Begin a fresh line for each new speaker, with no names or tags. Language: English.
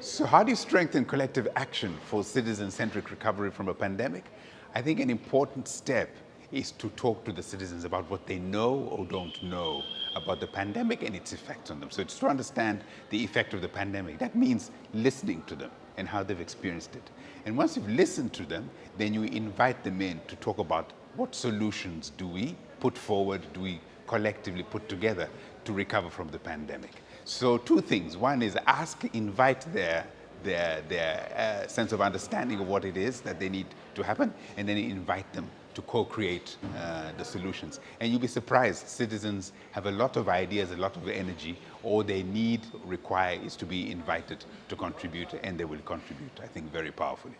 So how do you strengthen collective action for citizen-centric recovery from a pandemic? I think an important step is to talk to the citizens about what they know or don't know about the pandemic and its effects on them. So it's to understand the effect of the pandemic. That means listening to them and how they've experienced it. And once you've listened to them, then you invite them in to talk about what solutions do we put forward, do we collectively put together to recover from the pandemic. So two things. One is ask, invite their their, their uh, sense of understanding of what it is that they need to happen, and then invite them to co-create uh, the solutions. And you'll be surprised, citizens have a lot of ideas, a lot of energy. All they need, require is to be invited to contribute, and they will contribute, I think, very powerfully.